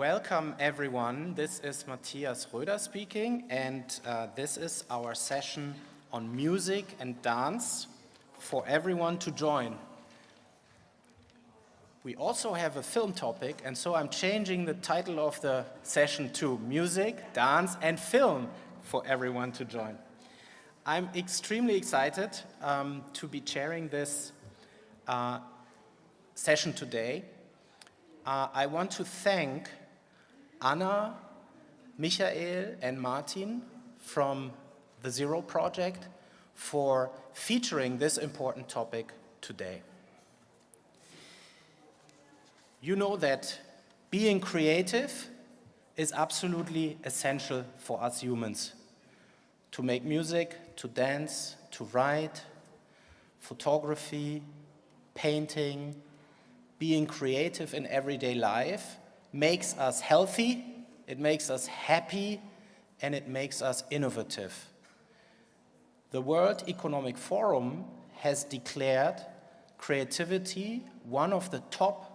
welcome everyone. This is Matthias Röder speaking and uh, this is our session on music and dance for everyone to join. We also have a film topic and so I'm changing the title of the session to music, dance and film for everyone to join. I'm extremely excited um, to be chairing this uh, session today. Uh, I want to thank Anna, Michael and Martin from the Zero Project for featuring this important topic today. You know that being creative is absolutely essential for us humans. To make music, to dance, to write, photography, painting, being creative in everyday life makes us healthy, it makes us happy, and it makes us innovative. The World Economic Forum has declared creativity one of the top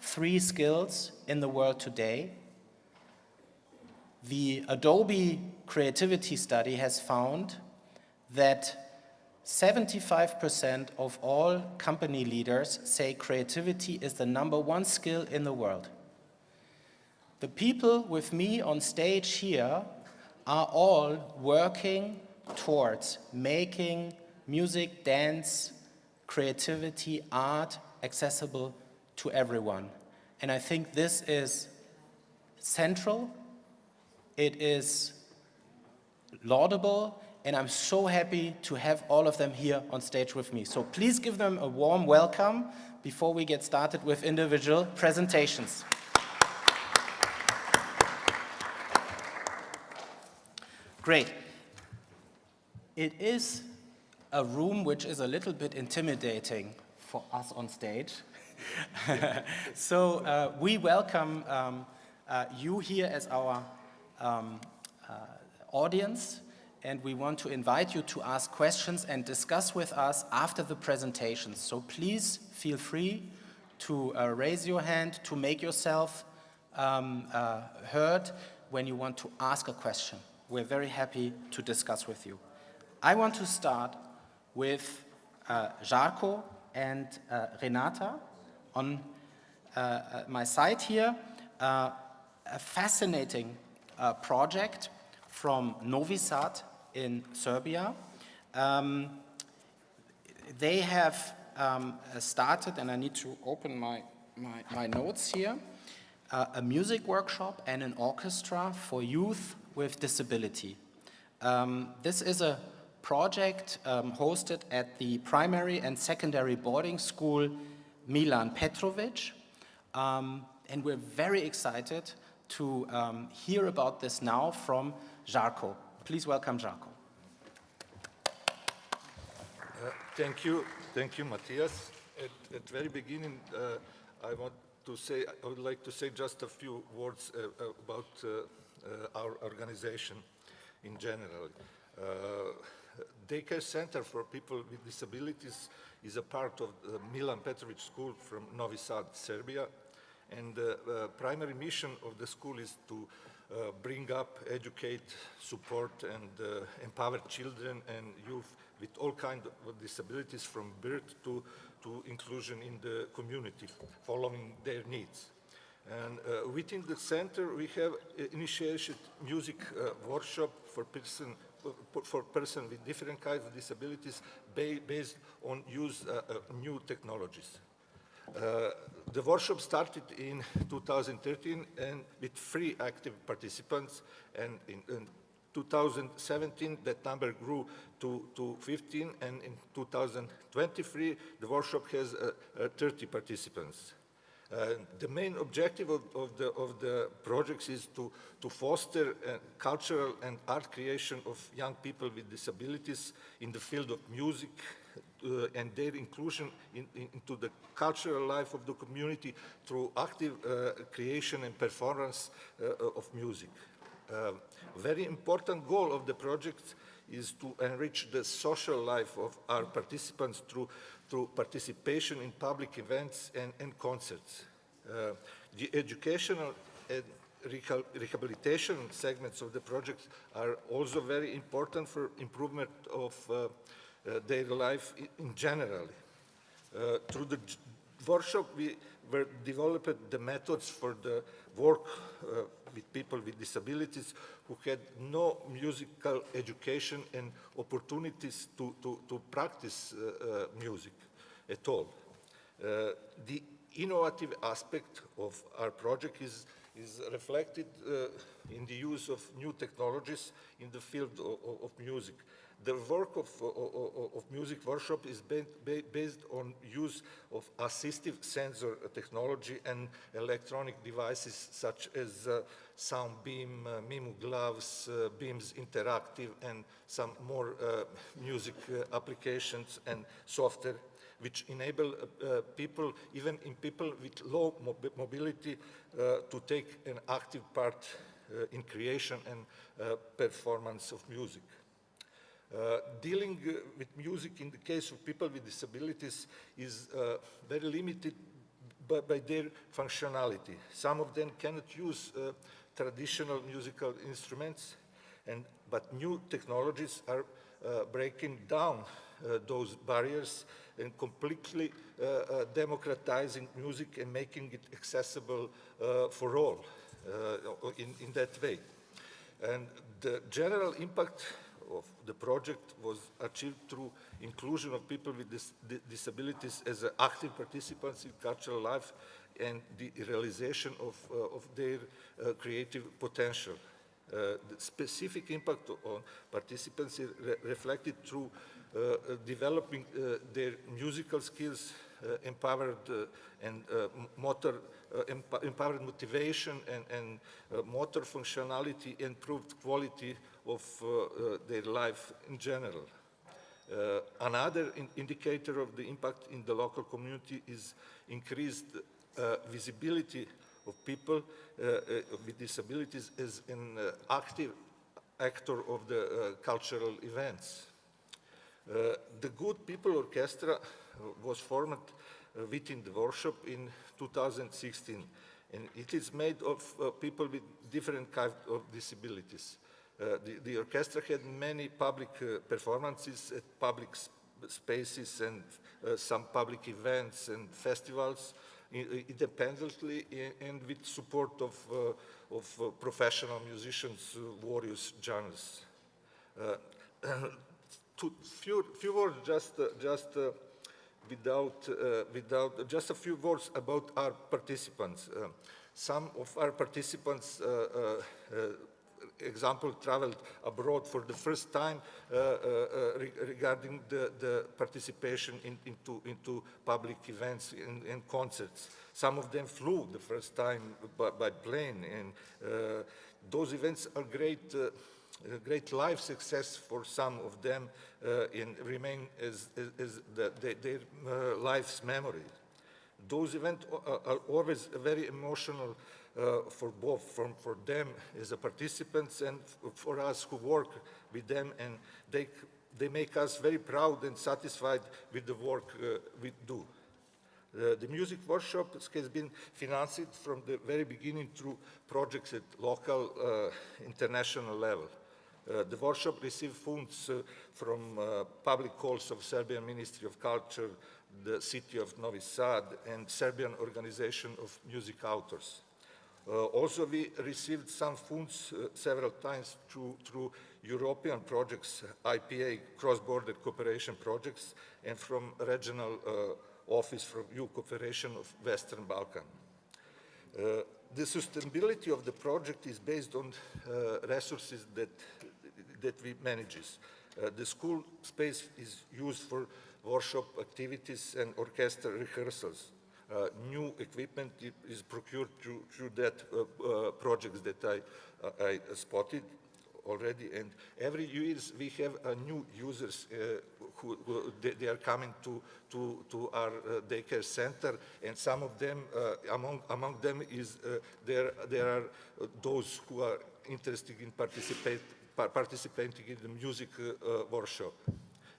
three skills in the world today. The Adobe Creativity Study has found that 75% of all company leaders say creativity is the number one skill in the world. The people with me on stage here are all working towards making music, dance, creativity, art accessible to everyone. And I think this is central, it is laudable, and I'm so happy to have all of them here on stage with me. So please give them a warm welcome before we get started with individual presentations. Great. It is a room which is a little bit intimidating for us on stage. so uh, we welcome um, uh, you here as our um, uh, audience and we want to invite you to ask questions and discuss with us after the presentations. So please feel free to uh, raise your hand, to make yourself um, uh, heard when you want to ask a question. We're very happy to discuss with you. I want to start with uh, Jarko and uh, Renata on uh, uh, my side here. Uh, a fascinating project from Novi Sad in Serbia. Um, they have um, started, and I need to open my, my, my notes here, uh, a music workshop and an orchestra for youth with disability. Um, this is a project um, hosted at the primary and secondary boarding school Milan Petrovic. Um, and we're very excited to um, hear about this now from Jarko. Please welcome Jarko. Uh, thank you, thank you, Matthias. At, very beginning, uh, I want to say, I would like to say just a few words uh, about uh, our organization in general. Uh, Daycare Center for People with Disabilities is a part of the Milan Petrovic School from Novi Sad, Serbia. And the primary mission of the school is to uh, bring up, educate, support, and uh, empower children and youth with all kinds of disabilities from birth to, to inclusion in the community, following their needs. And uh, within the center, we have initiated music uh, workshop for person for person with different kinds of disabilities ba based on use uh, uh, new technologies. Uh, the workshop started in 2013 and with three active participants and in, in 2017 that number grew to, to 15 and in 2023 the workshop has uh, uh, 30 participants. Uh, the main objective of, of, the, of the projects is to, to foster uh, cultural and art creation of young people with disabilities in the field of music, uh, and their inclusion in, in, into the cultural life of the community through active uh, creation and performance uh, of music. Very important goal of the project is to enrich the social life of our participants through, through participation in public events and, and concerts. Uh, the educational and rehabilitation segments of the project are also very important for improvement of uh, uh, their life i- in general. Uh, through the workshop, we were developed the methods for the work uh, with people with disabilities who had no musical education and opportunities to, to, to practice uh, uh, music at all. Uh, the innovative aspect of our project is, is reflected uh, in the use of new technologies in the field of, of music. The work of, of, of music workshop is ba ba based on use of assistive sensor technology and electronic devices such as uh, sound beam, uh, MiMU gloves, uh, Beamz Interactive, and some more uh, music uh, applications and software which enable uh, people, even in people with low mobi mobility, to take an active part in creation and performance of music. Uh, dealing uh, with music in the case of people with disabilities is uh, very limited by, by, their functionality. Some of them cannot use uh, traditional musical instruments, and, but new technologies are uh, breaking down those barriers and completely democratizing music and making it accessible for all in, in that way. And the general impact the project was achieved through inclusion of people with dis disabilities as active participants in cultural life and the realization of, uh, of their uh, creative potential. Uh, the specific impact on participants re reflected through uh, developing uh, their musical skills, uh, empowered and motor, Uh, emp empowered motivation and, and uh, motor functionality, improved quality of uh, their life in general. Uh, another in indicator of the impact in the local community is increased uh, visibility of people uh, with disabilities as an active actor of the cultural events. the Good People Orchestra was formed within the workshop in 2016 and it is made of uh, people with different kinds of disabilities. Uh, the, the, orchestra had many public uh, performances at public spaces and uh, some public events and festivals independently and with support of, uh, of uh, professional musicians, various genres. to few, few words just, just without, uh, without, just a few words about our participants. Uh, some of our participants uh, example, traveled abroad for the first time uh, uh, uh, re regarding the, the participation in, into, into public events and, and, concerts. Some of them flew the first time by, by plane, and those events are great a great life success for some of them uh, and remain as, as, as the, the, their uh, life's memory. Those events are always very emotional uh, for both, from, for them as participants and for us who work with them and they, they make us very proud and satisfied with the work uh, we do. Uh, the music workshop has been financed from the very beginning through projects at local, uh, international level. Uh, the workshop received funds uh, from uh, public calls of Serbian Ministry of Culture, the city of Novi Sad, and Serbian Organization of Music Authors. Uh, also, we received some funds uh, several times through, through, European projects, IPA, cross-border cooperation projects, and from regional uh, office from EU cooperation of Western Balkan. The sustainability of the project is based on resources that, that we manages. Uh, the school space is used for workshop activities and orchestra rehearsals. Uh, new equipment is procured through, through that uh, uh, projects that I, I spotted already. And every year we have new users who, who they, they, are coming to, to, to our daycare center. And some of them, among, among them is there, there are those who are interested in participate, participating in the music workshop.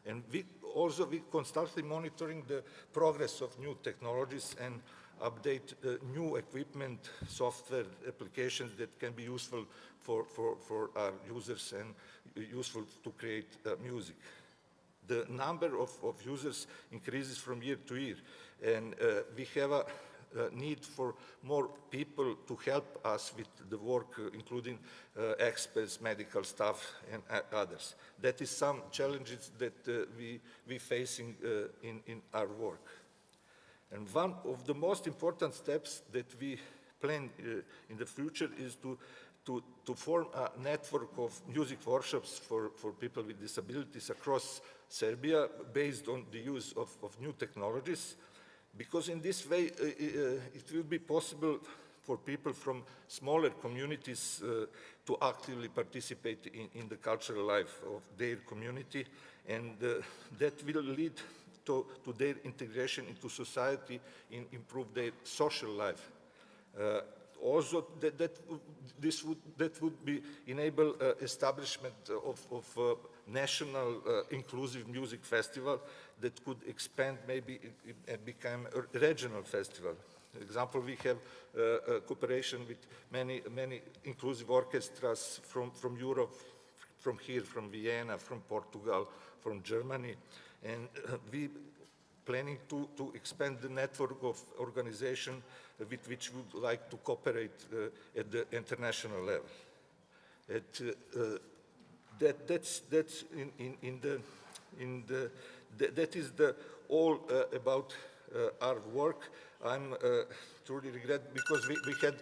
And we also we constantly monitoring the progress of new technologies and update uh, new equipment, software, applications that can be useful for, for, for our users and useful to create uh, music. The number of, of users increases from year to year, and uh, we have a uh, need for more people to help us with the work, uh, including uh, experts, medical staff, and uh, others. That is some challenges that we we facing in in our work. And one of the most important steps that we plan in the future is to to, to form a network of music workshops for, for people with disabilities across Serbia based on the use of, of new technologies because in this way uh, uh, it will be possible for people from smaller communities uh, to actively participate in, in, the cultural life of their community and uh, that will lead to, to, their integration into society and improve their social life. Uh, also, that, that, this would, that would be enable uh, establishment of, of national inclusive music festival that could expand maybe and become a regional festival. For example, we have uh, cooperation with many, many inclusive orchestras from, from Europe, from here, from Vienna, from Portugal, from Germany, and uh, we planning to, to expand the network of organization with which we would like to cooperate uh, at the international level. At, uh, uh that, that's, that's in, in, in the, in the th that is the all uh, about uh, our work. I'm uh, truly regret because we, we had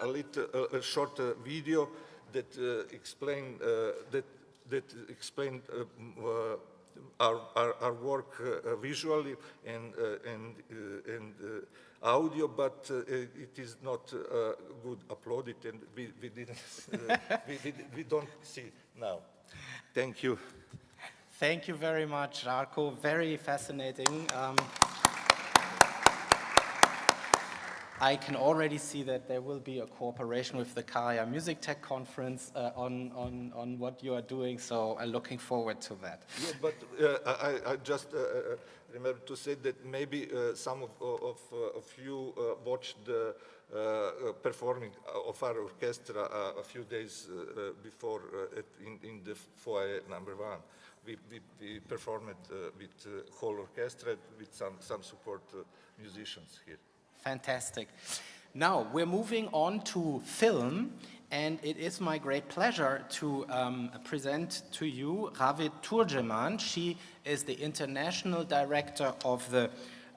a little a short video that explained that that explained our, our, our, work uh, visually and, uh, and, uh, and audio, but it is not good uploaded and we, we didn't, we, we, we, don't see now. Thank you. Thank you very much, Jarko. Very fascinating. Um, I can already see that there will be a cooperation with the Kaya Music Tech Conference uh, on, on, on what you are doing, so I'm looking forward to that. Yeah, but uh, I, I, just uh, uh remember to say that maybe uh, some of, of, uh, of you watched the performing of our orchestra a few days before in, in the foyer number one we, we, we performed uh, with uh, whole orchestra with some, some support uh, musicians here. Fantastic. Now, we're moving on to film, and it is my great pleasure to um, present to you Ravid Turgeman. She is the international director of the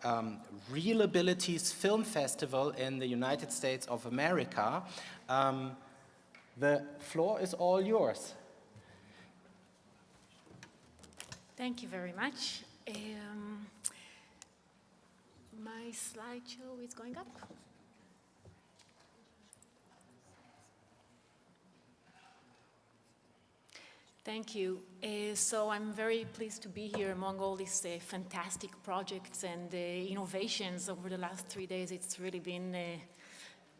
um, ReelAbilities Film Festival in the United States of America. Um, the floor is all yours. Thank you very much. Um, my slideshow is going up. Thank you. Uh, so I'm very pleased to be here among all these uh, fantastic projects and uh, innovations over the last three days. It's really been uh,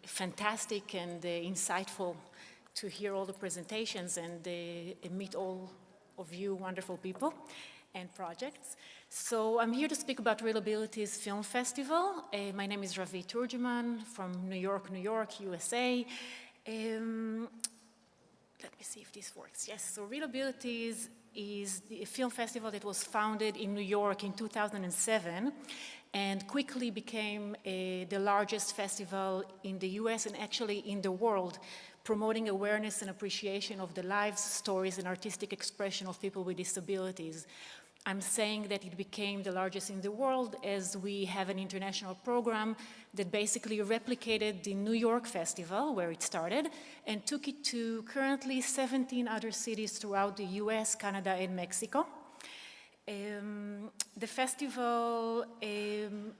fantastic and uh, insightful to hear all the presentations and uh, meet all of you wonderful people and projects. So I'm here to speak about ReelAbilities Film Festival. Uh, my name is Ravid Turgeman from New York, New York, USA. Um, let me see if this works. Yes, so ReelAbilities is the film festival that was founded in New York in 2007 and quickly became a, the largest festival in the US and actually in the world promoting awareness and appreciation of the lives, stories, and artistic expression of people with disabilities. I'm saying that it became the largest in the world as we have an international program that basically replicated the New York Festival, where it started, and took it to currently 17 other cities throughout the US, Canada, and Mexico. Um, the festival, um,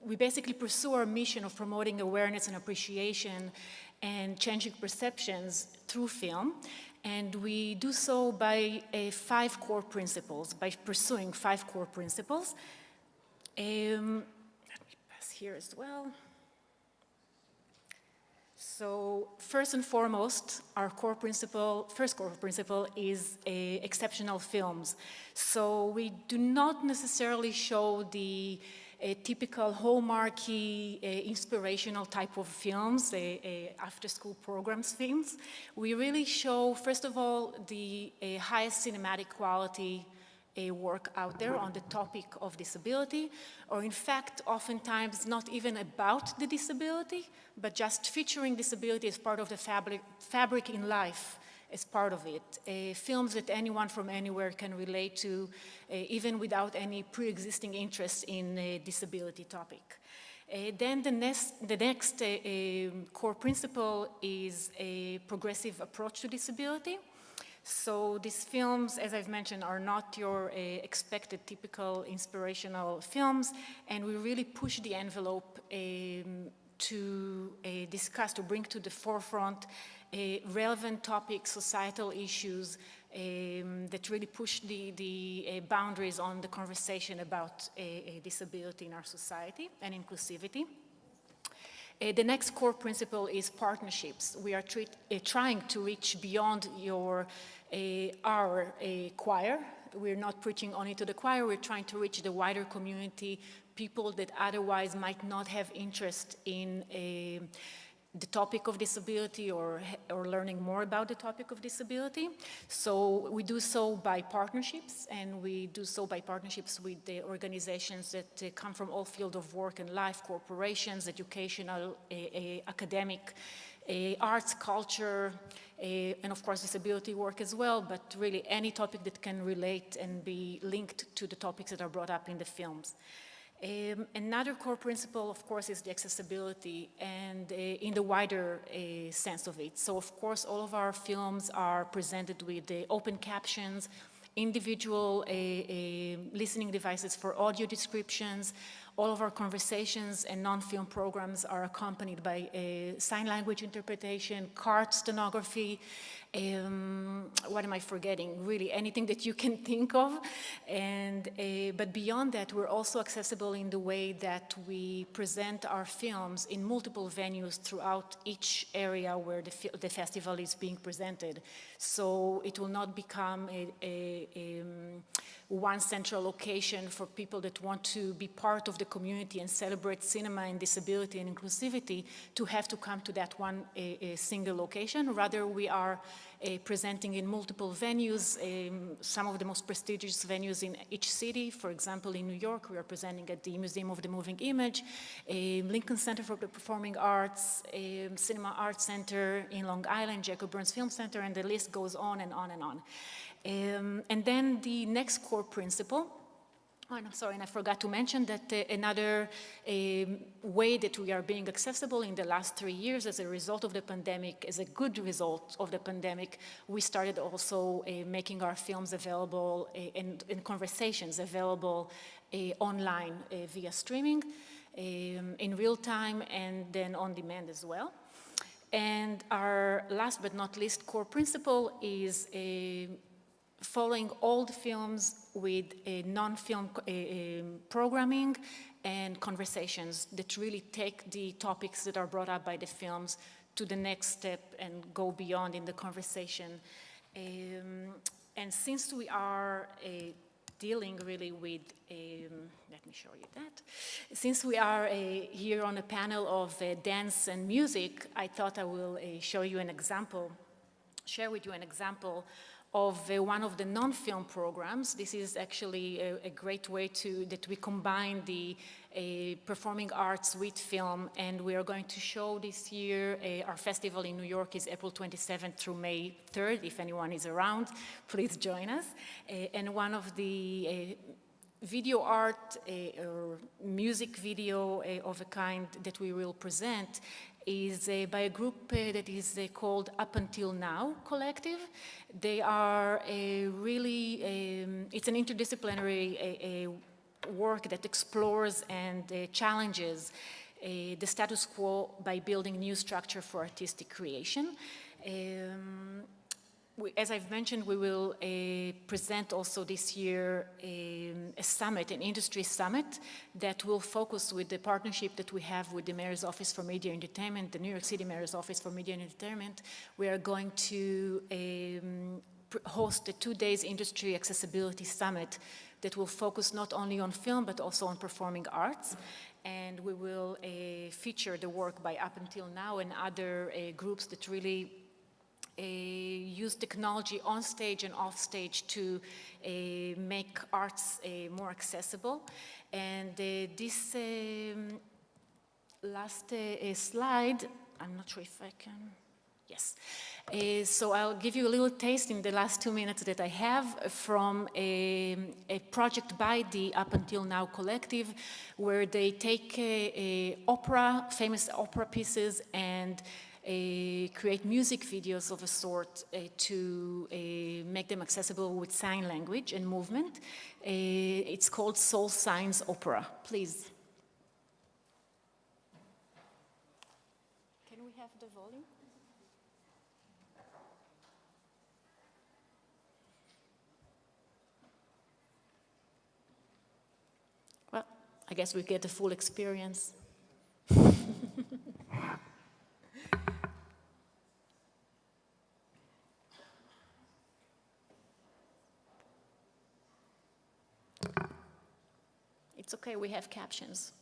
we basically pursue our mission of promoting awareness and appreciation and changing perceptions through film. And we do so by uh, five core principles, by pursuing five core principles. Um, let me pass here as well. So first and foremost, our core principle, first core principle is exceptional films. So we do not necessarily show the typical hallmarky, inspirational type of films, uh, after-school programs films. We really show, first of all, the highest cinematic quality a work out there on the topic of disability, or in fact, oftentimes not even about the disability, but just featuring disability as part of the fabric, fabric in life as part of it. Uh, films that anyone from anywhere can relate to, uh, even without any pre-existing interest in a disability topic. Uh, then the next, the next core principle is a progressive approach to disability. So these films, as I've mentioned, are not your uh, expected typical inspirational films, and we really push the envelope um, to uh, discuss, to bring to the forefront uh, relevant topics, societal issues um, that really push the, the uh, boundaries on the conversation about disability in our society and inclusivity. Uh, the next core principle is partnerships. We are treat, uh, trying to reach beyond your, uh, our choir. We're not preaching only to the choir, we're trying to reach the wider community, people that otherwise might not have interest in the topic of disability or, or learning more about the topic of disability. So we do so by partnerships and we do so by partnerships with the organizations that uh, come from all fields of work and life, corporations, educational, academic, arts, culture, and of course disability work as well, but really any topic that can relate and be linked to the topics that are brought up in the films. Um, another core principle, of course, is the accessibility and uh, in the wider uh, sense of it. So, of course, all of our films are presented with the open captions, individual uh, uh listening devices for audio descriptions, all of our conversations and non-film programs are accompanied by a sign language interpretation, CART stenography, um, what am I forgetting? Really, anything that you can think of. And, uh, but beyond that, we're also accessible in the way that we present our films in multiple venues throughout each area where the, the festival is being presented. So it will not become a, a, a one central location for people that want to be part of the community and celebrate cinema and disability and inclusivity to have to come to that one single location. Rather, we are presenting in multiple venues, um, some of the most prestigious venues in each city. For example, in New York, we are presenting at the Museum of the Moving Image, Lincoln Center for the Performing Arts, Cinema Arts Center in Long Island, Jacob Burns Film Center, and the list goes on and on and on. Um, and then the next core principle, Oh, I'm sorry, and I forgot to mention that uh, another um, way that we are being accessible in the last three years as a result of the pandemic, as a good result of the pandemic, we started also uh, making our films available uh, and, and, conversations available uh, online uh, via streaming um, in real time and then on demand as well. And our last but not least core principle is a following old films with a non-film programming and conversations that really take the topics that are brought up by the films to the next step and go beyond in the conversation. Um, and since we are uh, dealing really with, um, let me show you that. Since we are uh, here on a panel of uh, dance and music, I thought I will uh, show you an example, share with you an example of uh, one of the non-film programs. This is actually a, a, great way to that we combine the uh, performing arts with film, and we are going to show this year. Uh, our festival in New York is April 27th through May 3rd. If anyone is around, please join us. Uh, and one of the uh, video art uh, or music video uh, of a kind that we will present is uh, by a group uh, that is uh, called Up Until Now Collective. They are a really, um, it's an interdisciplinary work that explores and uh, challenges uh, the status quo by building new structure for artistic creation. Um, we, as I've mentioned, we will uh, present also this year a, um, a, summit, an industry summit that will focus with the partnership that we have with the Mayor's Office for Media and Entertainment, the New York City Mayor's Office for Media and Entertainment. We are going to um, host a two days industry accessibility summit that will focus not only on film but also on performing arts. And we will uh, feature the work by Up Until Now and other uh, groups that really use technology on stage and off stage to uh, make arts uh, more accessible. And uh, this um, last uh, uh, slide, I'm not sure if I can, yes. Uh, so I'll give you a little taste in the last two minutes that I have from a, a project by the Up Until Now Collective, where they take uh, uh, opera, famous opera pieces, and uh, create music videos of a sort uh, to uh, make them accessible with sign language and movement. Uh, it's called Soul Signs Opera. Please. Can we have the volume? Well, I guess we get the full experience. It's okay, we have captions.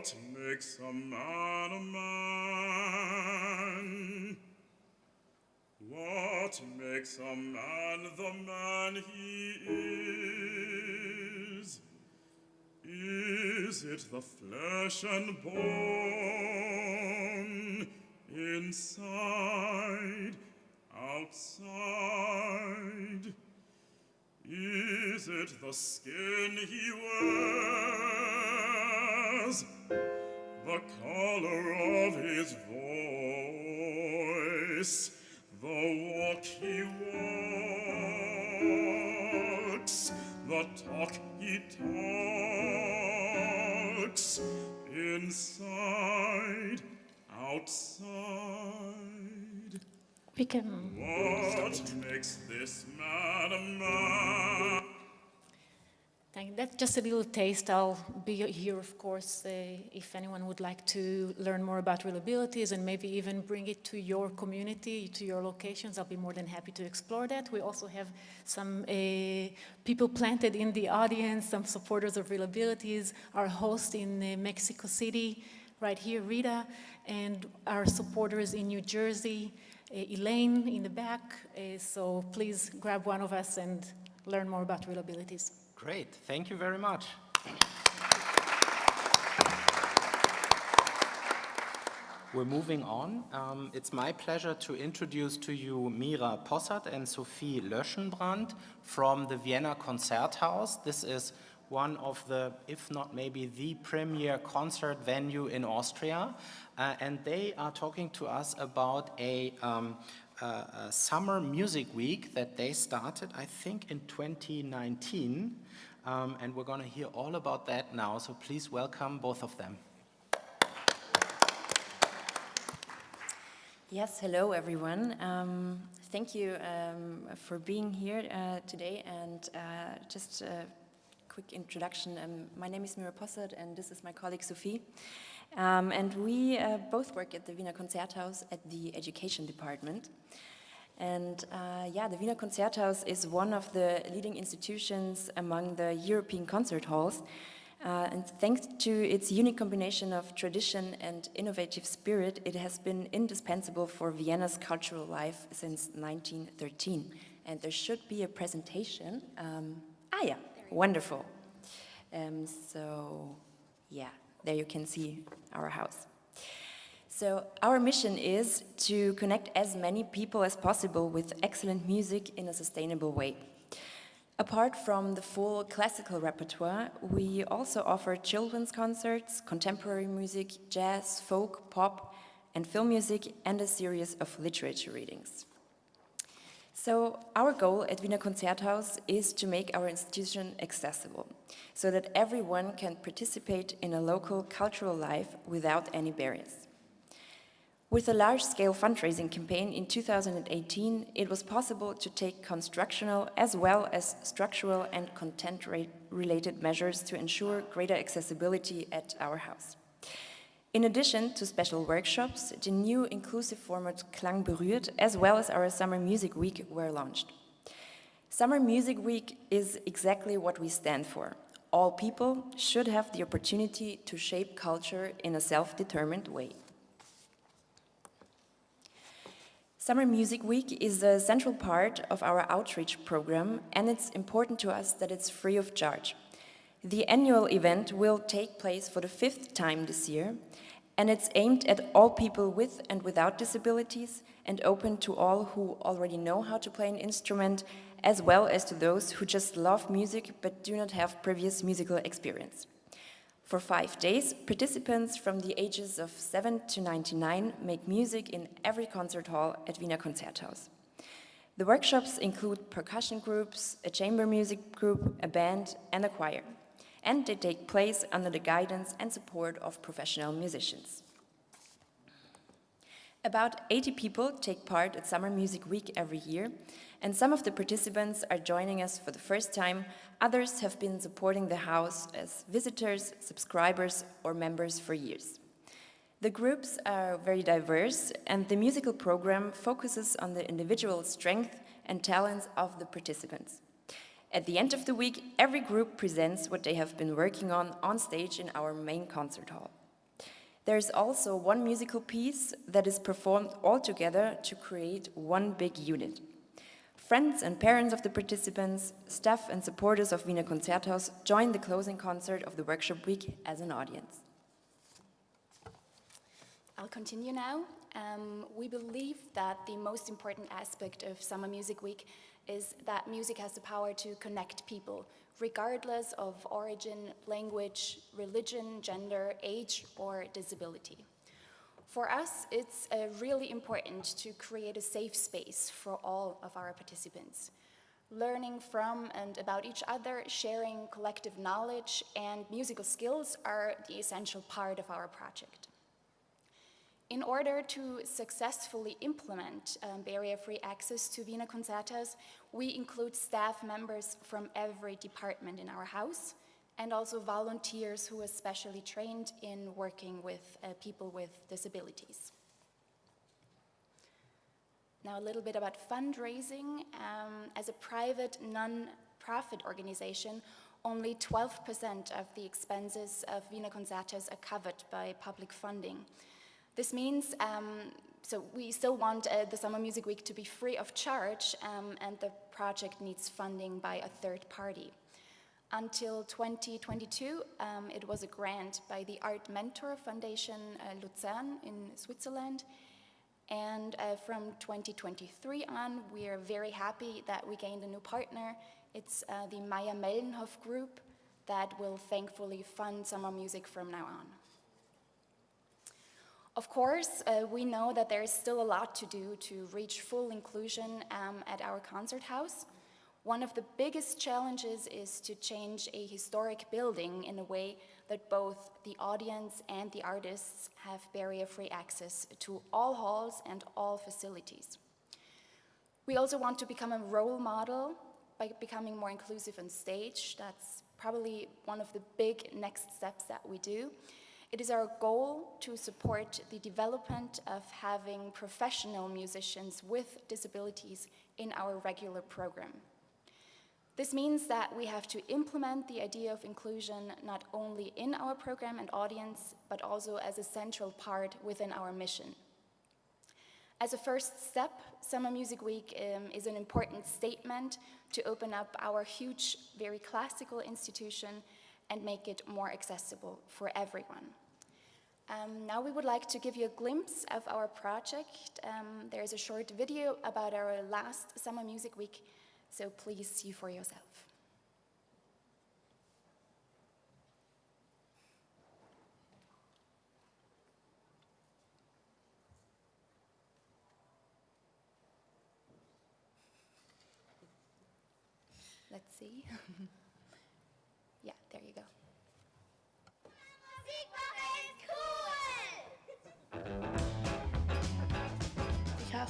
What makes a man a man? What makes a man the man he is? Is it the flesh and bone inside, outside? Is it the skin he wears? The color of his voice? The walk he walks? The talk he talks? Inside, outside? We can. What makes this man a man? That's just a little taste. I'll be here, of course, uh, if anyone would like to learn more about ReelAbilities and maybe even bring it to your community, to your locations. I'll be more than happy to explore that. We also have some uh, people planted in the audience, some supporters of ReelAbilities, our host in uh, Mexico City, right here, Rita, and our supporters in New Jersey, uh, Elaine in the back. Uh, so please grab one of us and learn more about ReelAbilities. Great, thank you very much. We're moving on. Um, it's my pleasure to introduce to you Mira Possart and Sophie Löschenbrand from the Vienna Konzerthaus. This is one of the, if not maybe the premier concert venue in Austria. Uh, and they are talking to us about a, um, a, summer music week that they started, I think, in 2019. Um, and we're going to hear all about that now. So please welcome both of them. Yes, hello everyone. Um, thank you um, for being here uh, today and uh, just a quick introduction. Um, my name is Mira Possard and this is my colleague Sophie. Um, and we uh, both work at the Wiener Konzerthaus at the education department. And uh, yeah, the Wiener Konzerthaus is one of the leading institutions among the European concert halls. Uh, and thanks to its unique combination of tradition and innovative spirit, it has been indispensable for Vienna's cultural life since 1913. And there should be a presentation. Um, ah, yeah, wonderful. Um, so, yeah, there you can see our house. So our mission is to connect as many people as possible with excellent music in a sustainable way. Apart from the full classical repertoire, we also offer children's concerts, contemporary music, jazz, folk, pop, and film music, and a series of literature readings. So our goal at Wiener Konzerthaus is to make our institution accessible, so that everyone can participate in a local cultural life without any barriers. With a large-scale fundraising campaign in 2018, it was possible to take constructional as well as structural and content-related measures to ensure greater accessibility at our house. In addition to special workshops, the new inclusive format Klang berührt, as well as our Summer Music Week were launched. Summer Music Week is exactly what we stand for. All people should have the opportunity to shape culture in a self-determined way. Summer Music Week is a central part of our outreach program and it's important to us that it's free of charge. The annual event will take place for the fifth time this year and it's aimed at all people with and without disabilities and open to all who already know how to play an instrument as well as to those who just love music but do not have previous musical experience. For five days, participants from the ages of 7 to 99 make music in every concert hall at Wiener Konzerthaus. The workshops include percussion groups, a chamber music group, a band and a choir. And they take place under the guidance and support of professional musicians. About 80 people take part at Summer Music Week every year, and some of the participants are joining us for the first time, others have been supporting the house as visitors, subscribers or members for years. The groups are very diverse and the musical program focuses on the individual strength and talents of the participants. At the end of the week, every group presents what they have been working on on stage in our main concert hall. There is also one musical piece that is performed all together to create one big unit. Friends and parents of the participants, staff and supporters of Wiener Konzerthaus join the closing concert of the workshop week as an audience. I'll continue now. Um, we believe that the most important aspect of Summer Music Week is that music has the power to connect people, regardless of origin, language, religion, gender, age, or disability. For us, it's uh, really important to create a safe space for all of our participants. Learning from and about each other, sharing collective knowledge and musical skills are the essential part of our project. In order to successfully implement um, barrier-free access to Wiener Konzerthaus, we include staff members from every department in our house, and also volunteers who are specially trained in working with uh, people with disabilities. Now a little bit about fundraising. Um, as a private non-profit organization, only 12% of the expenses of Wiener Konzerthaus are covered by public funding. This means, um, so we still want uh, the Summer Music Week to be free of charge um, and the project needs funding by a third party. Until 2022, um, it was a grant by the Art Mentor Foundation uh, Luzern in Switzerland. And uh, from 2023 on, we are very happy that we gained a new partner. It's uh, the Mayr-Melnhof Group that will thankfully fund summer music from now on. Of course, uh, we know that there is still a lot to do to reach full inclusion um, at our concert house. One of the biggest challenges is to change a historic building in a way that both the audience and the artists have barrier-free access to all halls and all facilities. We also want to become a role model by becoming more inclusive on stage. That's probably one of the big next steps that we do. It is our goal to support the development of having professional musicians with disabilities in our regular program. This means that we have to implement the idea of inclusion not only in our program and audience, but also as a central part within our mission. As a first step, Summer Music Week um, is an important statement to open up our huge, very classical institution and make it more accessible for everyone. Um, now we would like to give you a glimpse of our project. Um, there is a short video about our last Summer Music Week, so please see for yourself. Let's see.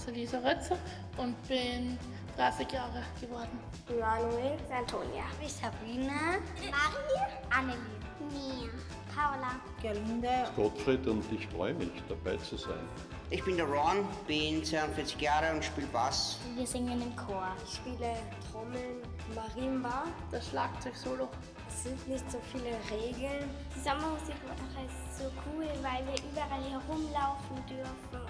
Lisa Rötzer und bin 30 Jahre geworden. Manuel Antonia. Sabrina. Marie. Annelie. Mia. Paula. Gerlinde. Gottfried und ich freue mich, dabei zu sein. Ich bin der Ron, bin 42 Jahre und spiele Bass. Wir singen im Chor. Ich spiele Trommeln, Marimba. Das Schlagzeug-Solo. Es sind nicht so viele Regeln. Die Sommermusikwoche ist so cool, weil wir überall herumlaufen dürfen.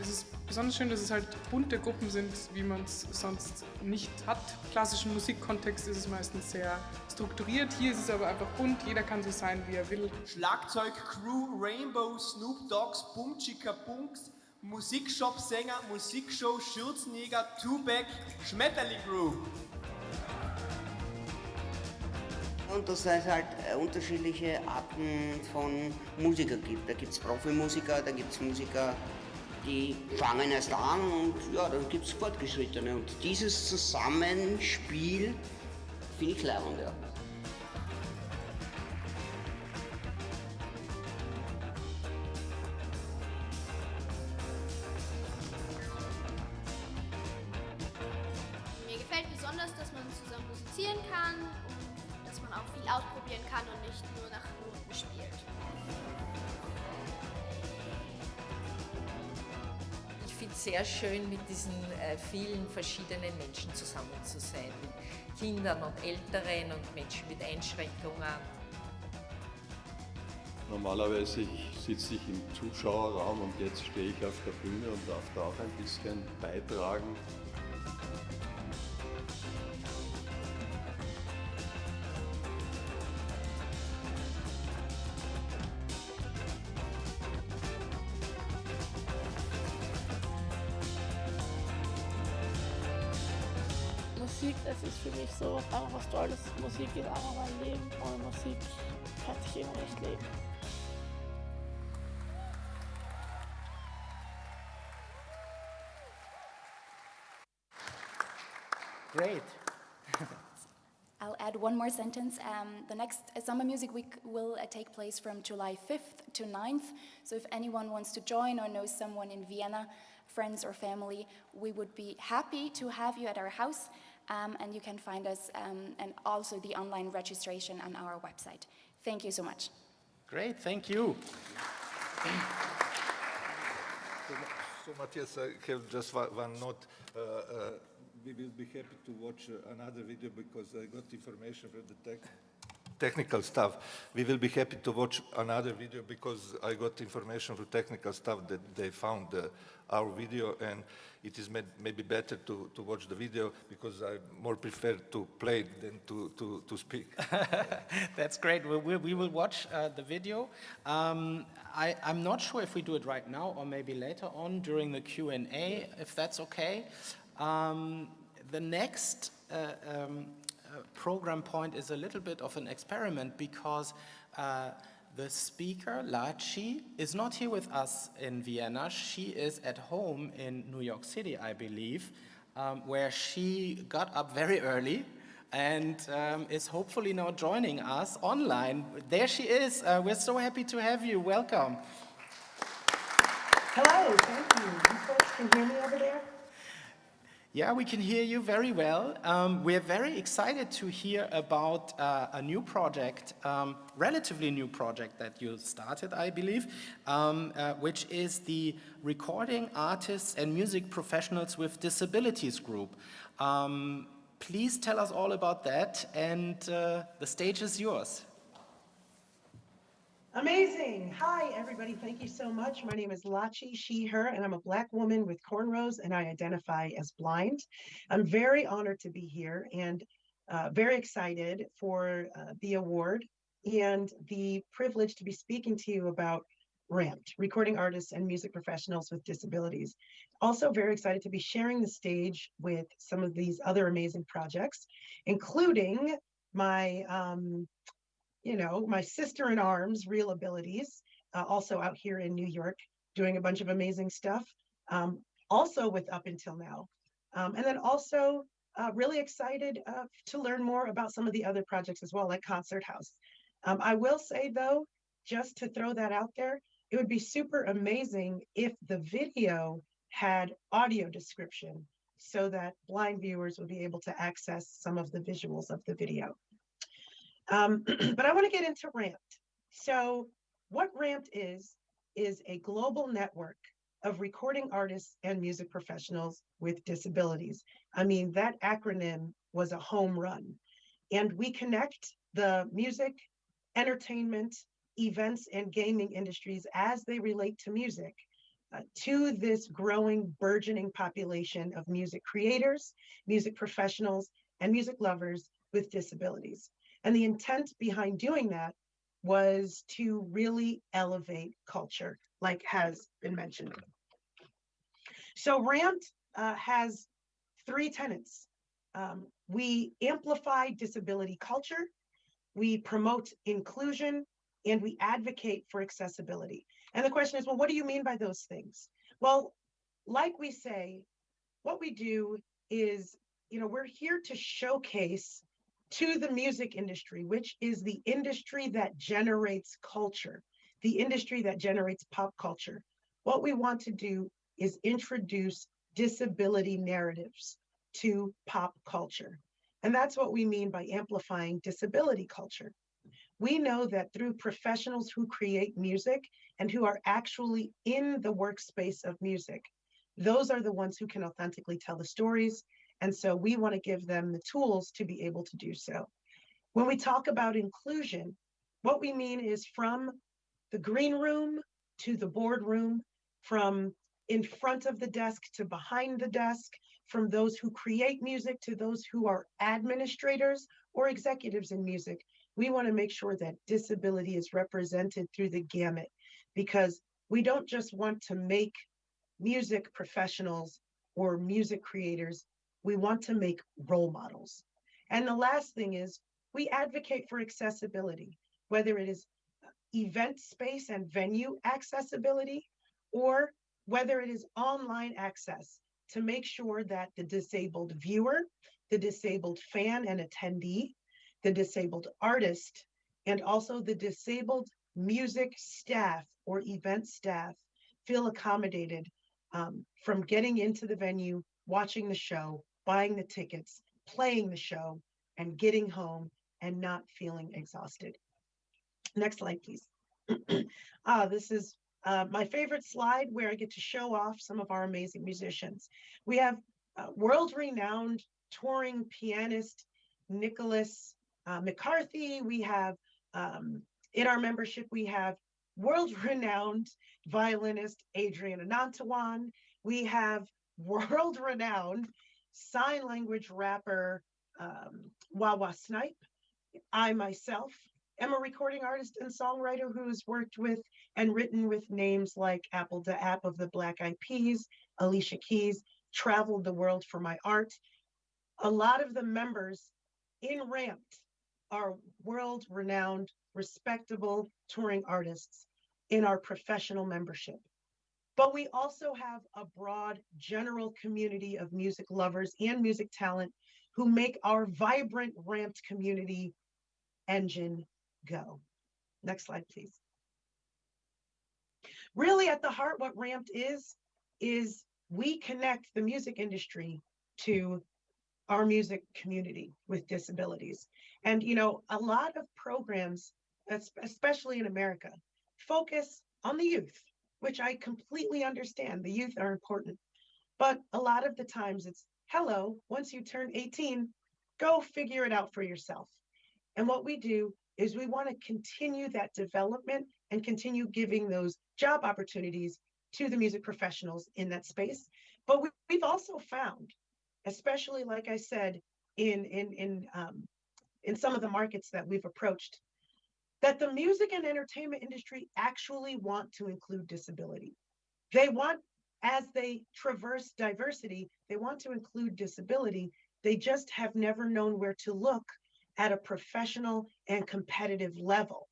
Es ist besonders schön, dass es halt bunte Gruppen sind, wie man es sonst nicht hat. Im klassischen Musikkontext ist es meistens sehr strukturiert. Hier ist es aber einfach bunt, jeder kann so sein, wie er will. Schlagzeug, Crew, Rainbow, Snoop Dogs, Boom Chica Bunks, Musikshop-Sänger, Musikshow, Schürzenjäger, Tupac, Schmetterling Crew. Und dass es halt äh, unterschiedliche Arten von Musiker gibt. Da gibt es Profimusiker, da gibt es Musiker, die fangen erst an und ja, dann gibt es Fortgeschrittene. Und dieses Zusammenspiel finde ich leibend, ja. Menschen zusammen zu sein. Mit Kindern und Älteren und Menschen mit Einschränkungen. Normalerweise sitze ich im Zuschauerraum und jetzt stehe ich auf der Bühne und darf da auch ein bisschen beitragen. Musik, das ist für mich so einfach was Tolles. Musik ist einfach mein Leben. Ohne Musik kann ich eben nicht leben. Great. I'll add one more sentence. Um, the next Summer Music Week will uh, take place from July 5th to 9th. So if anyone wants to join or knows someone in Vienna, friends or family, we would be happy to have you at our house. Um, and you can find us um, and also the online registration on our website. Thank you so much. Great, thank you. So Matthias, I have just one, one note. Uh, uh, we will be happy to watch uh, another video because I got information from the tech technical staff. We will be happy to watch another video because I got information from technical staff that they found uh, our video and it is may maybe better to, to watch the video because I more prefer to play than to, to, to speak. That's great. We, we, we will watch uh, the video. Um, I, I'm not sure if we do it right now or maybe later on during the Q&A, if that's okay. Um, the next uh, um, uh, program point is a little bit of an experiment because uh, the speaker, Lachi, is not here with us in Vienna. She is at home in New York City, I believe, um, where she got up very early and um, is hopefully now joining us online. There she is. Uh, we're so happy to have you. Welcome. Hello, thank you. You folks can hear me over there? Yeah, we can hear you very well. Um, we're very excited to hear about uh, a new project, um, relatively new project that you started, I believe, um, uh, which is the Recording Artists and Music Professionals with Disabilities Group. Um, please tell us all about that and uh, the stage is yours. Amazing. Hi, everybody. Thank you so much. My name is Lachi, she, her, and I'm a Black woman with cornrows and I identify as blind. I'm very honored to be here and uh, very excited for uh, the award and the privilege to be speaking to you about RAMPed, Recording Artists and Music Professionals with Disabilities. Also very excited to be sharing the stage with some of these other amazing projects, including my um, you know, my sister in arms, ReelAbilities, uh, also out here in New York, doing a bunch of amazing stuff, um, also with Up Until Now. Um, and then also uh, really excited uh, to learn more about some of the other projects as well, like Concert House. Um, I will say though, just to throw that out there, it would be super amazing if the video had audio description so that blind viewers would be able to access some of the visuals of the video. Um, but I want to get into RAMPed. So what RAMPed is, is a global network of recording artists and music professionals with disabilities. I mean, that acronym was a home run. And we connect the music, entertainment, events, and gaming industries as they relate to music uh, to this growing, burgeoning population of music creators, music professionals, and music lovers with disabilities. And the intent behind doing that was to really elevate culture, like has been mentioned. So RAMPed uh, has three tenets. Um, we amplify disability culture, we promote inclusion, and we advocate for accessibility. And the question is, well, what do you mean by those things? Well, like we say, what we do is, you know, we're here to showcase to the music industry, which is the industry that generates culture, the industry that generates pop culture. What we want to do is introduce disability narratives to pop culture. And that's what we mean by amplifying disability culture. We know that through professionals who create music and who are actually in the workspace of music, those are the ones who can authentically tell the stories and so we want to give them the tools to be able to do so. When we talk about inclusion, what we mean is from the green room to the boardroom, from in front of the desk to behind the desk, from those who create music to those who are administrators or executives in music. We want to make sure that disability is represented through the gamut because we don't just want to make music professionals or music creators we want to make role models. And the last thing is we advocate for accessibility, whether it is event space and venue accessibility, or whether it is online access to make sure that the disabled viewer, the disabled fan and attendee, the disabled artist, and also the disabled music staff or event staff feel accommodated um, from getting into the venue, watching the show, buying the tickets, playing the show, and getting home and not feeling exhausted. Next slide, please. ah, this is uh, my favorite slide where I get to show off some of our amazing musicians. We have uh, world-renowned touring pianist Nicholas uh, McCarthy. We have um, in our membership, we have world-renowned violinist Adrian Anantawan. We have world-renowned sign language rapper um, Wawa Snipe. I myself am a recording artist and songwriter who's worked with and written with names like apl.de.ap of the Black Eyed Peas, Alicia Keys, traveled the world for my art. A lot of the members in RAMPed are world renowned, respectable touring artists in our professional membership. But we also have a broad general community of music lovers and music talent who make our vibrant RAMPed community engine go. Next slide, please. Really at the heart, what RAMPed is, is we connect the music industry to our music community with disabilities. And, you know, a lot of programs, especially in America, focus on the youth, which I completely understand. The youth are important. But a lot of the times it's, hello, once you turn 18, go figure it out for yourself. And what we do is we want to continue that development and continue giving those job opportunities to the music professionals in that space. But we, have also found, especially like I said, in in in um, in some of the markets that we've approached, that the music and entertainment industry actually want to include disability. They want, as they traverse diversity, they want to include disability. They just have never known where to look at a professional and competitive level.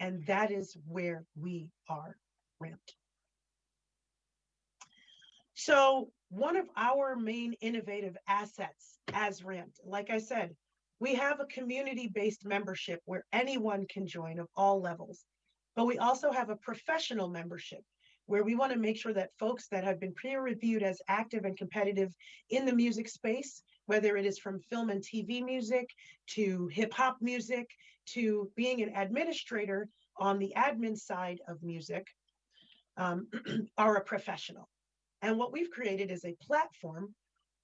And that is where we are ramped. So one of our main innovative assets as RAMPed, like I said, we have a community-based membership where anyone can join of all levels. But we also have a professional membership where we want to make sure that folks that have been peer reviewed as active and competitive in the music space whether it is from film and TV music to hip hop music to being an administrator on the admin side of music, um, are a professional. And what we've created is a platform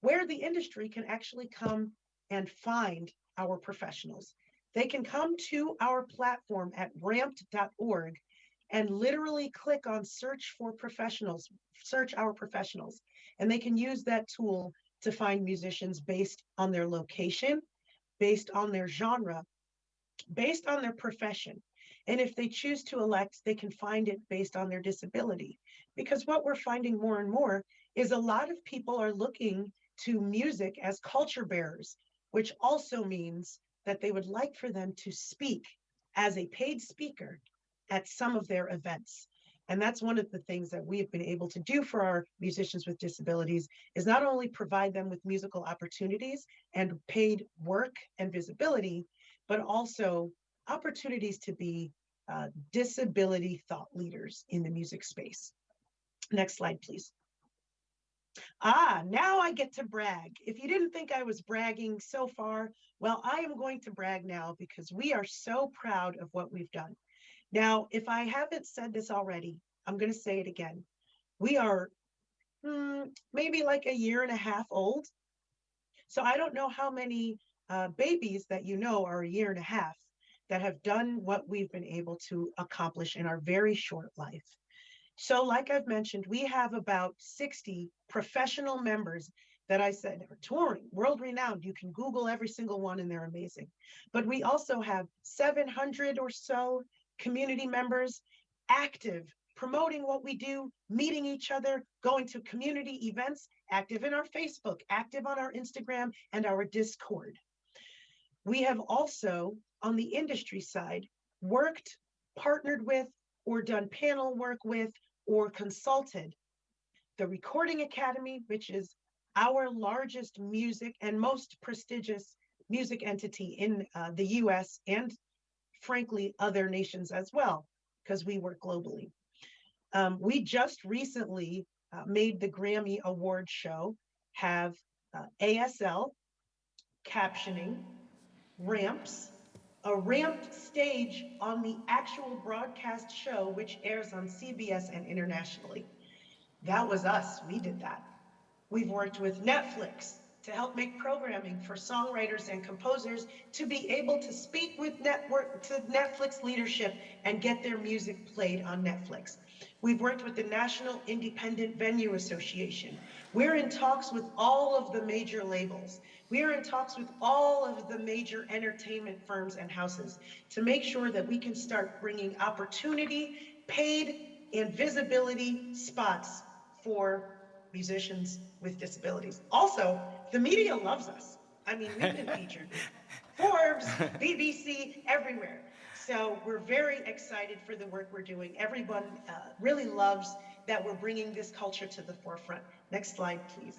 where the industry can actually come and find our professionals. They can come to our platform at rampd.org and literally click on search for professionals, search our professionals, and they can use that tool to find musicians based on their location, based on their genre, based on their profession. And if they choose to elect, they can find it based on their disability. Because what we're finding more and more is a lot of people are looking to music as culture bearers, which also means that they would like for them to speak as a paid speaker at some of their events. And that's one of the things that we have been able to do for our musicians with disabilities is not only provide them with musical opportunities and paid work and visibility, but also opportunities to be uh, disability thought leaders in the music space. Next slide, please. Ah, now I get to brag. If you didn't think I was bragging so far, well, I am going to brag now because we are so proud of what we've done. Now, if I haven't said this already, I'm going to say it again. We are hmm, maybe like a year and a half old. So I don't know how many uh, babies that you know are a year and a half that have done what we've been able to accomplish in our very short life. So like I've mentioned, we have about 60 professional members that I said are touring, world renowned. You can Google every single one and they're amazing. But we also have 700 or so community members, active, promoting what we do, meeting each other, going to community events, active in our Facebook, active on our Instagram and our Discord. We have also, on the industry side, worked, partnered with, or done panel work with, or consulted the Recording Academy, which is our largest music and most prestigious music entity in uh, the US and frankly, other nations as well, because we work globally. Um, we just recently uh, made the Grammy Award show have uh, ASL, captioning, ramps, a ramped stage on the actual broadcast show, which airs on CBS and internationally. That was us, we did that. We've worked with Netflix, to help make programming for songwriters and composers to be able to speak with network to Netflix leadership and get their music played on Netflix. We've worked with the National Independent Venue Association. We're in talks with all of the major labels. We are in talks with all of the major entertainment firms and houses to make sure that we can start bringing opportunity, paid, and visibility spots for musicians with disabilities. Also, the media loves us. I mean, we've been featured. Forbes, BBC, everywhere. So we're very excited for the work we're doing. Everyone uh, really loves that we're bringing this culture to the forefront. Next slide, please.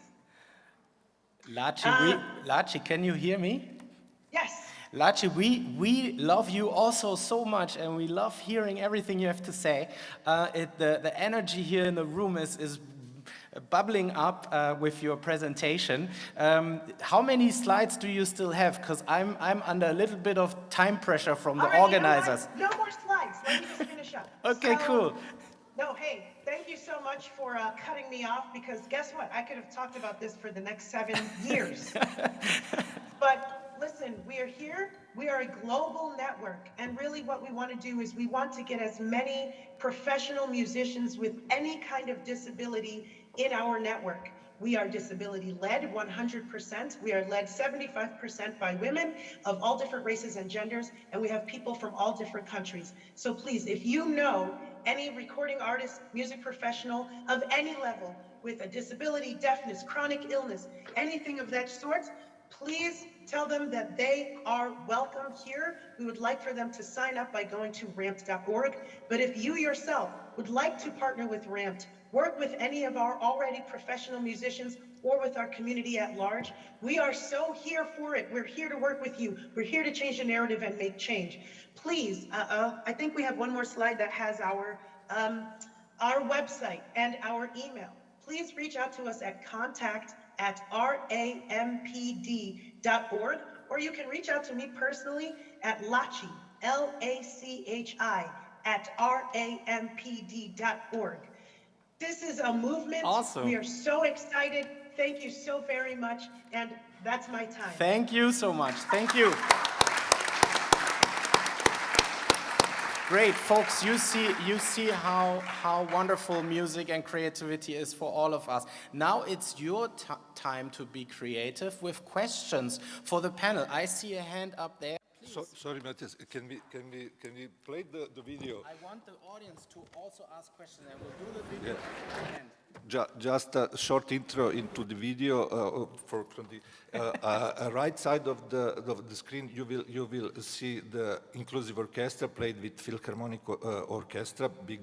Lachi, uh, we, Lachi, can you hear me? Yes. Lachi, we, we love you also so much and we love hearing everything you have to say. Uh, it, the, the energy here in the room is, is bubbling up uh, with your presentation. Um, how many slides do you still have? Because I'm, I'm under a little bit of time pressure from the right, you know organizers. No more slides. Let me just finish up. Okay, So- cool. No, hey, thank you so much for uh, cutting me off because guess what? I could have talked about this for the next seven years. But listen, we are here, we are a global network, and really what we want to do is we want to get as many professional musicians with any kind of disability in our network. We are disability led 100%. We are led 75% by women of all different races and genders, and we have people from all different countries. So please, if you know any recording artist, music professional of any level with a disability, deafness, chronic illness, anything of that sort, please tell them that they are welcome here. We would like for them to sign up by going to rampd.org. But if you yourself would like to partner with RAMPed, work with any of our already professional musicians or with our community at large, we are so here for it. We're here to work with you. We're here to change the narrative and make change. Please, uh, uh, I think we have one more slide that has our, um, our website and our email. Please reach out to us at contact at rampd.org, or you can reach out to me personally at Lachi, L-A-C-H-I, at rampd.org. This is a movement. Awesome. We are so excited. Thank you so very much, and that's my time. Thank you so much. Thank you. Great, folks, you see, you see how, how wonderful music and creativity is for all of us. Now it's your time to be creative with questions for the panel. I see a hand up there. So, sorry, Matthias, can we, can we, can we play the, the video? I want the audience to also ask questions and we'll do the video Yeah. at the end. Ju- Just a short intro into the video uh, for from the uh, uh, right side of the of the screen. You will you will see the inclusive orchestra played with Philharmonic uh, Orchestra, big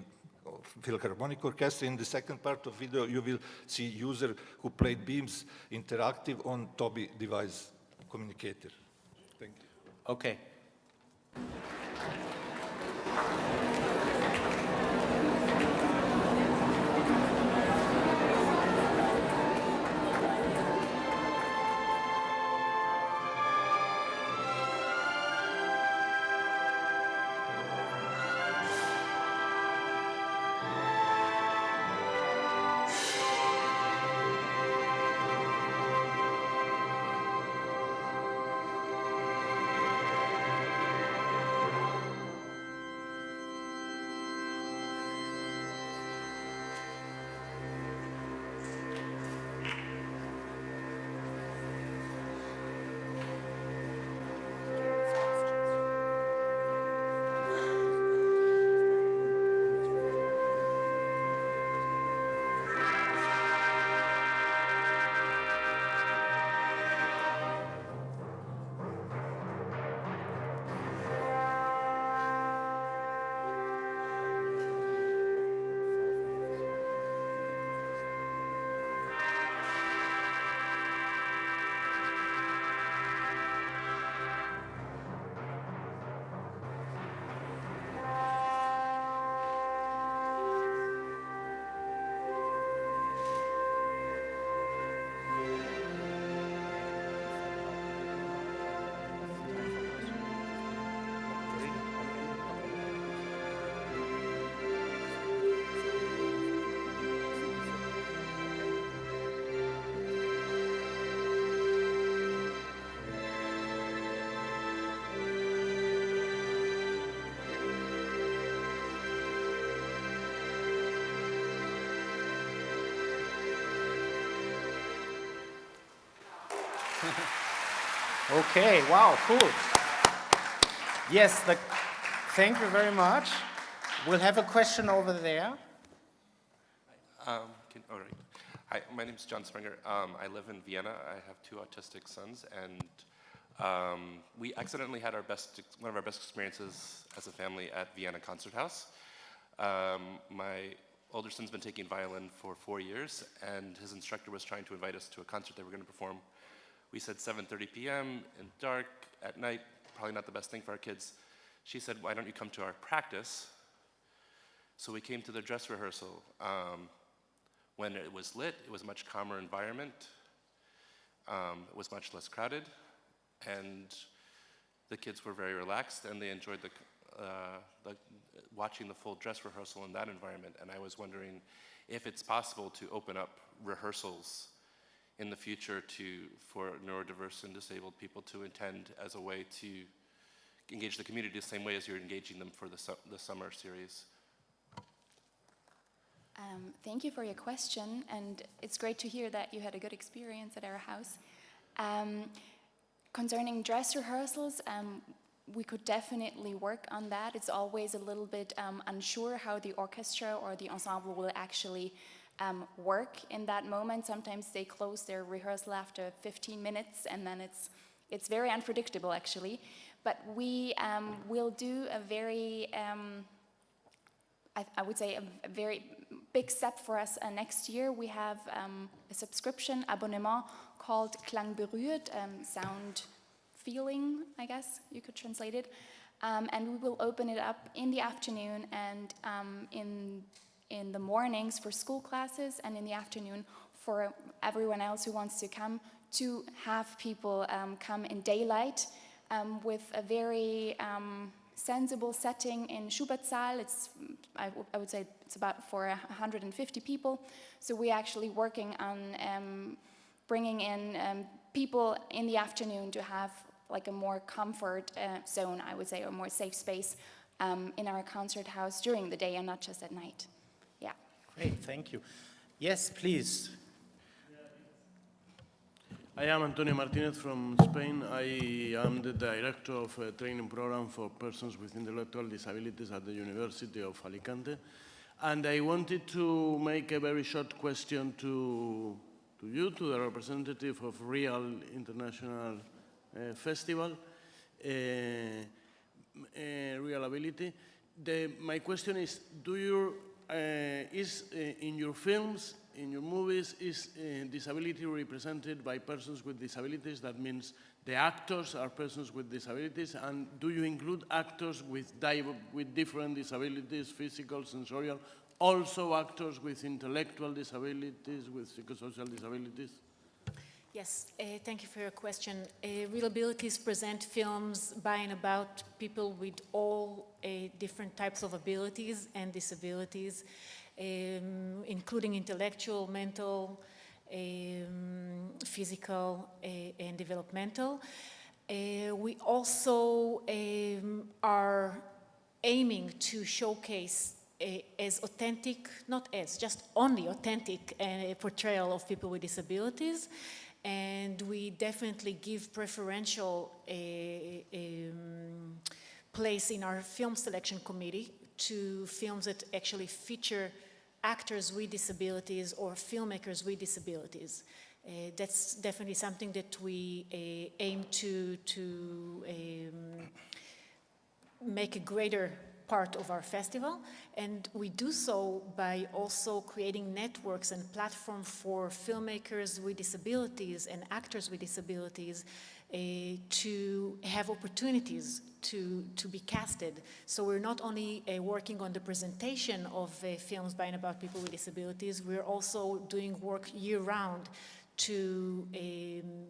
uh, Philharmonic Orchestra. In the second part of video, you will see user who played Beamz Interactive on Tobii device communicator. Okay. Okay, wow, cool. Yes, the, thank you very much. We'll have a question over there. Um, can, all right. Hi, my name is John Springer. Um, I live in Vienna. I have two autistic sons, and um, we accidentally had our best, one of our best experiences as a family at Vienna Concert House. Um, my older son's been taking violin for four years, and his instructor was trying to invite us to a concert they were going to perform. We said 7:30 p.m. in dark at night, probably not the best thing for our kids. She said, "Why don't you come to our practice?" So we came to the dress rehearsal. Um, when when it was lit, it was a much calmer environment. Um, it was much less crowded, and the kids were very relaxed, and they enjoyed the, uh, the watching the full dress rehearsal in that environment. And I was wondering if it's possible to open up rehearsals in the future to for neurodiverse and disabled people to attend as a way to engage the community the same way as you're engaging them for the, su the summer series. Um, thank you for your question, and it's great to hear that you had a good experience at our house. Um, concerning dress rehearsals, um, we could definitely work on that. It's always a little bit um, unsure how the orchestra or the ensemble will actually um, work in that moment. Sometimes they close their rehearsal after 15 minutes, and then it's it's very unpredictable actually. But we um, will do a very I, I, would say a, a, very big step for us uh, next year. We have um, a subscription abonnement called Klang berührt, um, sound feeling, I guess you could translate it. Um, and we will open it up in the afternoon and um, in, in the mornings for school classes and in the afternoon for everyone else who wants to come to have people um, come in daylight um, with a very sensible setting in Schubertsaal. It's, I, would say it's about for 150 people. So we're actually working on um, bringing in um, people in the afternoon to have like a more comfort uh, zone, I would say, or more safe space um, in our concert house during the day and not just at night. Thank you. Yes, please. I am Antonio Martinez from Spain. I am the director of a training program for persons with intellectual disabilities at the University of Alicante. And I wanted to make a very short question to, to you, to the representative of Real International uh, Festival, uh, uh, Real Ability. The, my question is, do you, is uh, in your films in your movies is uh, disability represented by persons with disabilities. That means the actors are persons with disabilities. And do you include actors with, with different disabilities, physical, sensorial, also actors with intellectual disabilities, with psychosocial disabilities? Yes, uh, thank you for your question. Uh, ReelAbilities present films by and about people with all uh, different types of abilities and disabilities um, including intellectual, mental, um, physical, uh, and developmental. We also um, are aiming to showcase as authentic, not as, just only authentic portrayal of people with disabilities. And we definitely give preferential uh, um, place in our film selection committee to films that actually feature actors with disabilities or filmmakers with disabilities. Uh, that's definitely something that we uh, aim to, to um, make a greater part of our festival and we do so by also creating networks and platforms for filmmakers with disabilities and actors with disabilities uh, to have opportunities to, to be casted. So we're not only uh, working on the presentation of uh, films by and about people with disabilities, we're also doing work year-round to um,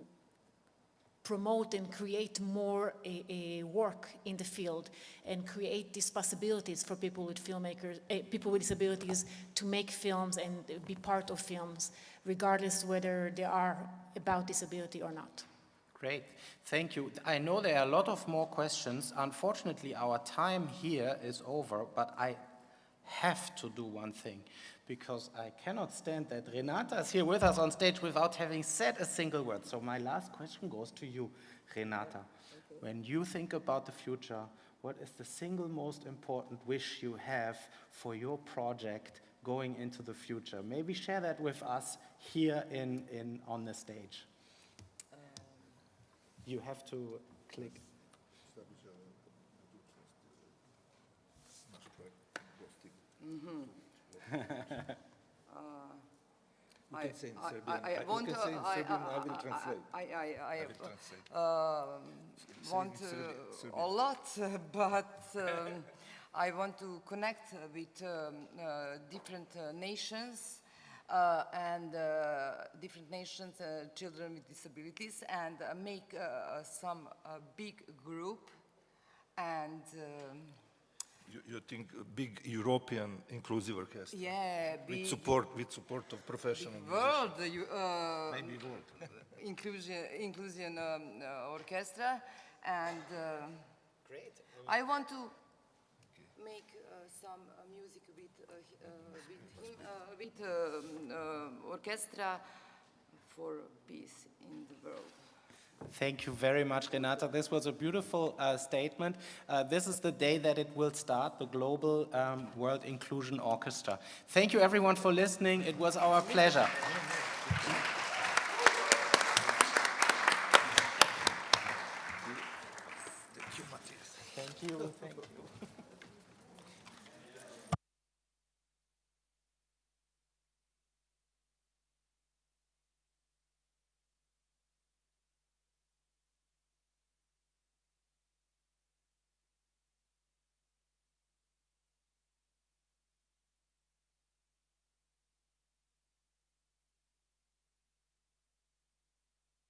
promote and create more uh, work in the field and create these possibilities for people with filmmakers, uh, people with disabilities to make films and be part of films, regardless whether they are about disability or not. Great, thank you. I know there are a lot of more questions. Unfortunately, our time here is over, but I have to do one thing because I cannot stand that Renata is here with us on stage without having said a single word. So my last question goes to you, Renata. When you think about the future, what is the single most important wish you have for your project going into the future? Maybe share that with us here in, in, on the stage you have to click. Mm -hmm. Uh, I, can say in Serbian. I, I, I want to, say in Serbian, I, will translate. I, I, I, will translate. Uh, want uh, a lot, but um, I want to connect with um, uh, different uh, nations uh, and uh, different nations, uh, children with disabilities, and uh, make uh, some uh, big group and um, You, you think a big European inclusive orchestra? Yeah, With support, with support of professional world, you, uh, Maybe world. inclusion, inclusion um, uh, orchestra, and uh, Great. I want to make uh, some uh, music with uh, uh, with him, uh, with um, uh, orchestra for peace in the world. Thank you very much, Renata. This was a beautiful uh, statement. Uh, this is the day that it will start, the Global um, World Inclusion Orchestra. Thank you, everyone, for listening. It was our pleasure.